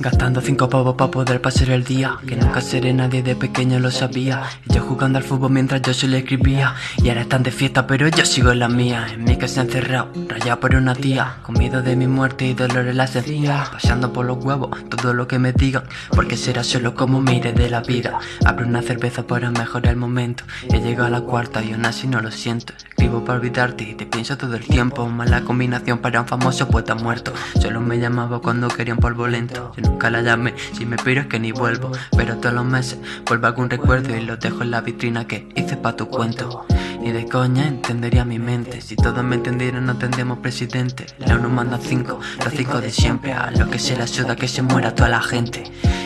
Gastando cinco pavos para poder pasar el día. Que nunca seré nadie de pequeño lo sabía. Yo jugando al fútbol mientras yo se le escribía. Y ahora están de fiesta pero yo sigo en la mía. En mi casa encerrado, rayado por una tía. Con miedo de mi muerte y dolor en la sencilla Pasando por los huevos, todo lo que me digan. Porque será solo como mire de la vida. Abro una cerveza para mejorar el momento. He llegado a la cuarta y aún así no lo siento Escribo para olvidarte. Y te pienso todo el tiempo Mala combinación para un famoso poeta muerto. Solo me llamaba cuando quería un polvo lento. Nunca la llamé Si me piro es que ni vuelvo. Pero todos los meses vuelvo algún recuerdo Y lo dejo en la vitrina que hice pa' tu cuento. Ni de coña entendería mi mente. Si todos me entendieran no tendríamos presidente. La uno manda cinco, los cinco de siempre. A lo que se la suda que se muera toda la gente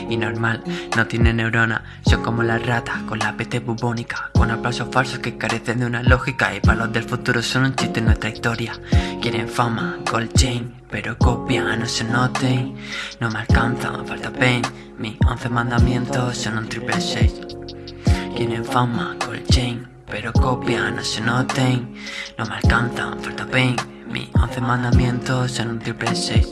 y normal, no tiene neurona Son como las ratas con la peste bubónica. Con aplausos falsos que carecen de una lógica. Y para los del futuro son un chiste en nuestra historia. Quieren fama, gold chain Pero copian, no se noten No me alcanzan, falta pain. Mis once mandamientos son un triple seis. Quieren fama, gold chain Pero copian, no se noten No me alcanzan, falta pain. Mis once mandamientos son un triple seis